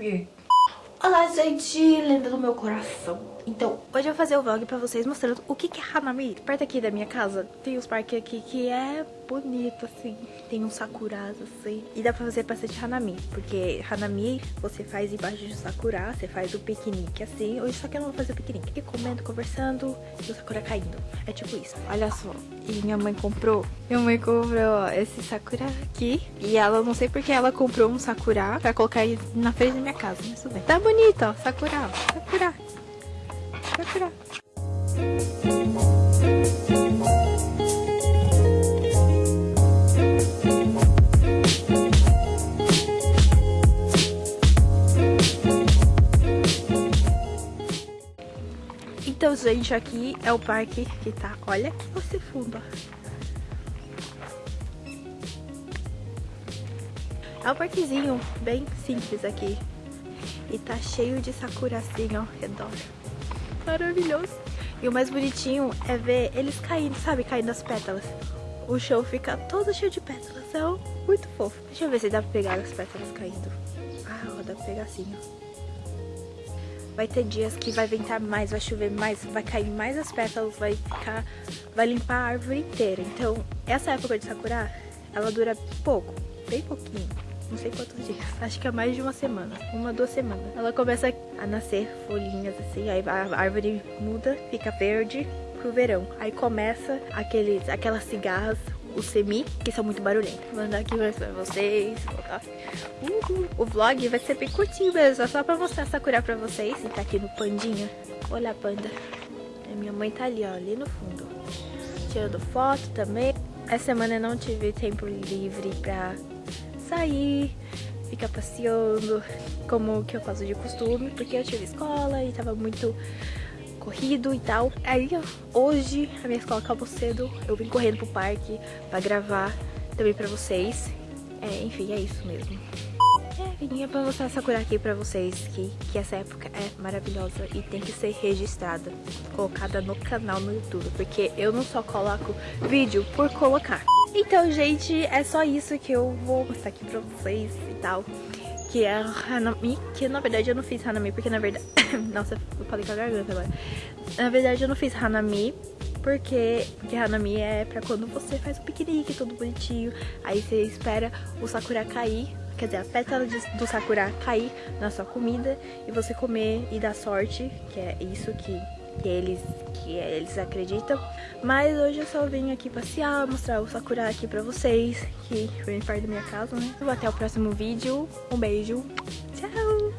예. Olá, gente, lenda do meu coração. Então, hoje eu vou fazer o vlog pra vocês mostrando o que, é Hanami. Perto aqui da minha casa tem os parques aqui que é bonito, assim. Tem uns sakuras, assim. E dá pra fazer bastante Hanami. Porque Hanami você faz embaixo de sakura, você faz o piquenique, assim. Hoje só que eu não vou fazer o piquenique. E comendo, conversando e o sakura caindo. É tipo isso. Olha só. E minha mãe comprou. Minha mãe comprou, ó, esse sakura aqui. E ela, não sei porque ela comprou um sakura pra colocar na frente da minha casa. Mas tudo bem. Tá bonito, ó. Sakura, ó. Sakura. Sakura. Então, gente, aqui é o parque que tá... Olha que você funda. É um parquezinho bem simples aqui. E tá cheio de sakura assim ao redor. Maravilhoso. E o mais bonitinho é ver eles caindo, sabe? Caindo as pétalas. O chão fica todo cheio de pétalas. É muito fofo. Deixa eu ver se dá pra pegar as pétalas caindo. Ah, ó, dá pra pegar assim, ó. Vai ter dias que vai ventar mais, vai chover mais, vai cair mais as pétalas, vai ficar... Vai limpar a árvore inteira. Então, essa época de Sakura, ela dura pouco, bem pouquinho. Não sei quantos dias, acho que é mais de uma semana, uma, duas semanas. Ela começa a nascer folhinhas assim, aí a árvore muda, fica verde pro verão. Aí começa aqueles, aquelas cigarras, o semi, que são muito barulhentos. Vou mandar aqui pra vocês. Uhul. O vlog vai ser bem curtinho mesmo, é só pra mostrar Sakura pra vocês. E tá aqui no pandinha. Olha a panda. A minha mãe tá ali, ó, ali no fundo. Tirando foto também. Essa semana eu não tive tempo livre pra sair, ficar passeando, como que eu faço de costume, porque eu tive escola e tava muito corrido e tal. Aí hoje a minha escola acabou cedo, eu vim correndo pro parque pra gravar também pra vocês. É, enfim, é isso mesmo. É, vinha pra mostrar Sakura aqui pra vocês que, que essa época é maravilhosa e tem que ser registrada, colocada no canal no YouTube, porque eu não só coloco vídeo por colocar. Então, gente, é só isso que eu vou mostrar aqui pra vocês e tal. Que é Hanami, que na verdade eu não fiz Hanami, porque na verdade... Nossa, eu falei com a garganta agora. Na verdade eu não fiz Hanami, porque, porque Hanami é pra quando você faz o piquenique, tudo bonitinho. Aí você espera o Sakura cair, quer dizer, a pétala do Sakura cair na sua comida e você comer e dar sorte, que é isso que que eles, que eles acreditam. Mas hoje eu só vim aqui passear, mostrar o Sakura aqui pra vocês, que vem perto da minha casa, né? Até o próximo vídeo. Um beijo. Tchau!